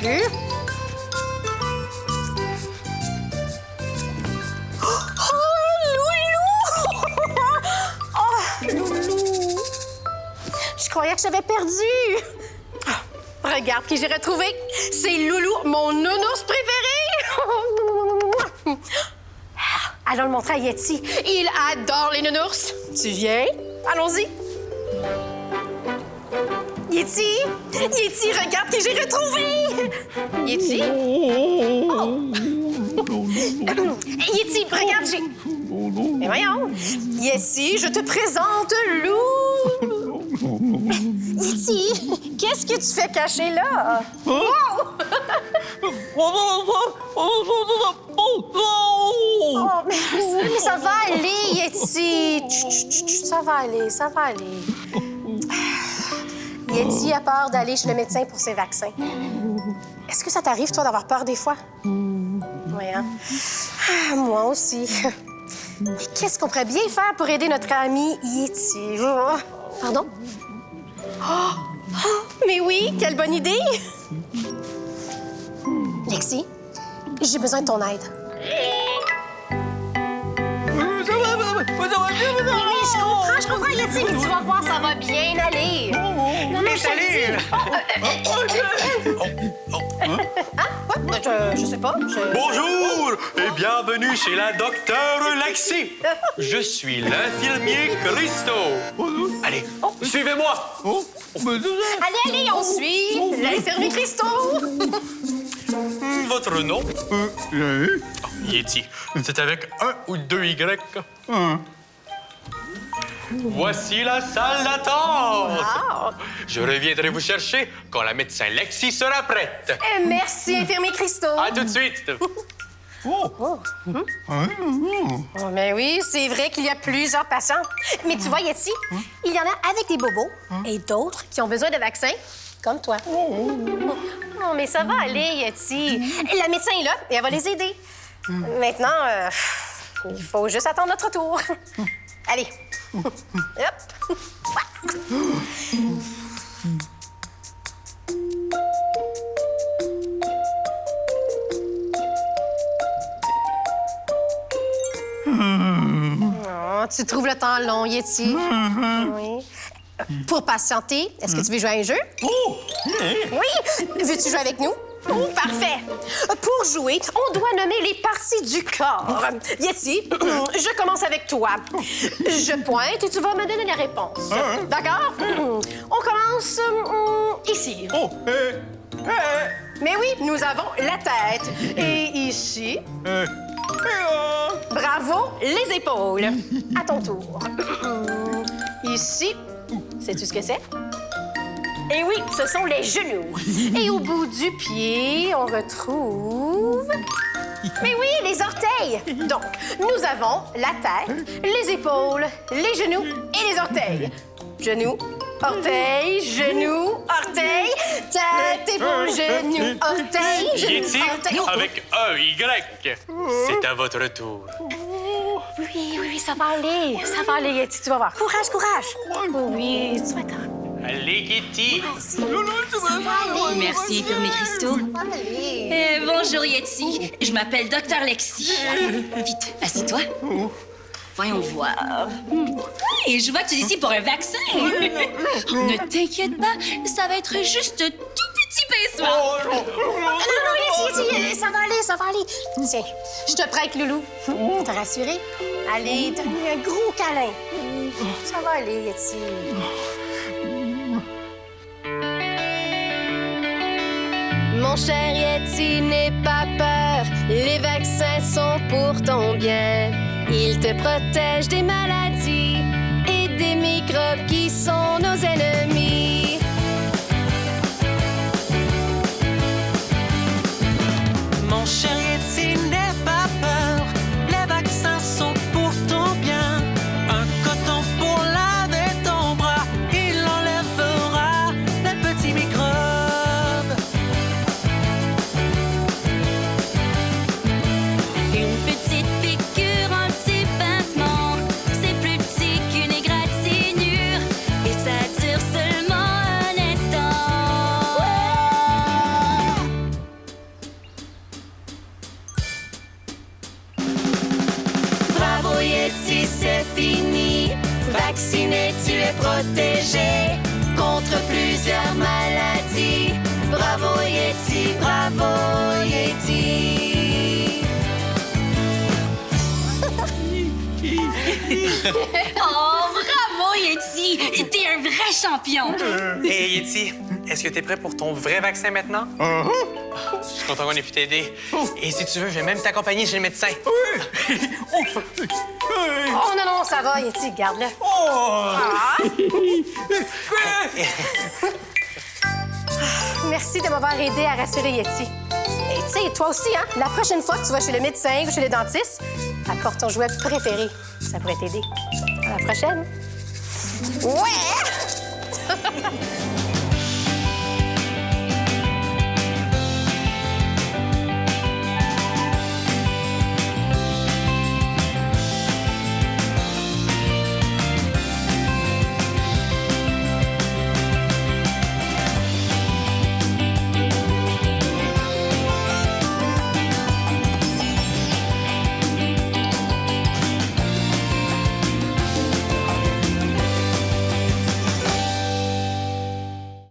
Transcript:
Plus. Oh, Loulou! Oh! Je croyais que j'avais perdu. Ah, Regarde qui j'ai retrouvé. C'est Loulou, mon nounours préféré. Allons le montrer à Yeti. Il adore les nounours. Tu viens? Allons-y. Yeti! Yeti, regarde qui j'ai retrouvé! Yeti? Oh. Yeti, regarde, j'ai... Mais voyons! Yeti, je te présente Lou! Yeti, qu'est-ce que tu fais caché là? Wow! Oh, mais, mais ça va aller, Yeti! Ça va aller, ça va aller. Yeti a peur d'aller chez le médecin pour ses vaccins. Est-ce que ça t'arrive, toi, d'avoir peur des fois? Oui, hein? Ah, moi aussi. Mais qu'est-ce qu'on pourrait bien faire pour aider notre ami Yeti? Pardon? Oh! Oh, mais oui, quelle bonne idée! Lexi, j'ai besoin de ton aide. Oui, je comprends, je comprends, Yeti, mais tu vas voir, ça va bien aller. Je, je sais pas. je- Bonjour et bienvenue chez la docteure Lexi. Je suis l'infirmier Christo. Allez, suivez-moi. Allez, allez, on suit l'infirmier Christo. Votre nom? Oh, Yeti. C'est avec un ou deux Y Voici la salle d'attente. Je reviendrai vous chercher quand la médecin Lexi sera prête. euh, merci, infirmier Christo. À tout de suite. Oh, mais oui, c'est vrai qu'il y a plusieurs patients. Mais tu vois, Yeti, il y en a avec des bobos et d'autres qui ont besoin de vaccins, comme toi. Oh, mais ça va aller, Yeti. La médecin est là et elle va les aider. Maintenant, euh, il faut juste attendre notre tour. Allez. Hop. Oh, tu trouves le temps long, Yeti? Oui. Pour patienter, est-ce que tu veux jouer à un jeu? Oui! Veux-tu jouer avec nous? Oh, parfait! Pour jouer, on doit nommer les parties du corps. Yeti, je commence avec toi. Je pointe et tu vas me donner les réponses. D'accord? On commence hum, ici. Oh, eh, Mais oui, nous avons la tête. Et ici, eh, Bravo, les épaules. À ton tour. Ici, sais-tu ce que c'est? Et oui, ce sont les genoux. Et au bout du pied, on retrouve... Mais oui, les orteils. Donc, nous avons la tête, les épaules, les genoux et les orteils. Genoux, orteils, genoux, orteils, tête, épaules, genoux, orteils, genoux, orteils. avec un Y. C'est à votre tour. Oui, oui, oui, ça va aller. Ça va aller, Yeti, tu vas voir. Courage, courage. Oui, tu vas. Allez, Kitty. Ça va aller. Merci, infirmier Christo. Ça va aller. Euh, bonjour, Yeti. Je m'appelle Docteur Lexi. Vite, assis-toi. Voyons voir. Et je vois que tu es ici pour un vaccin. ne t'inquiète pas, ça va être juste tout petit pincement. Non, non, Yeti, Yeti, ça va aller, ça va aller. Tiens, je te prête, Loulou. T'as rassuré? Allez, donne-lui un gros câlin. Ça va aller, Yeti. Mon cher Yeti, n'aie pas peur. Les vaccins sont pour ton bien. Ils te protègent des maladies et des microbes qui tu es protégé contre plusieurs maladies. Bravo Yeti, bravo Yeti. oh, bravo Yeti, t'es un vrai champion. Euh. Hey Yeti, est-ce que t'es prêt pour ton vrai vaccin maintenant? Ah, ah. Je suis content qu'on ait pu t'aider. Oh. Et si tu veux, je vais même t'accompagner chez le médecin. Oh, ça va, Yeti, garde-le. Ah. Merci de m'avoir aidé à rassurer Yeti. Et tu sais, toi aussi, hein, la prochaine fois que tu vas chez le médecin ou chez le dentiste, apporte ton jouet préféré. Ça pourrait t'aider. À la prochaine. Ouais!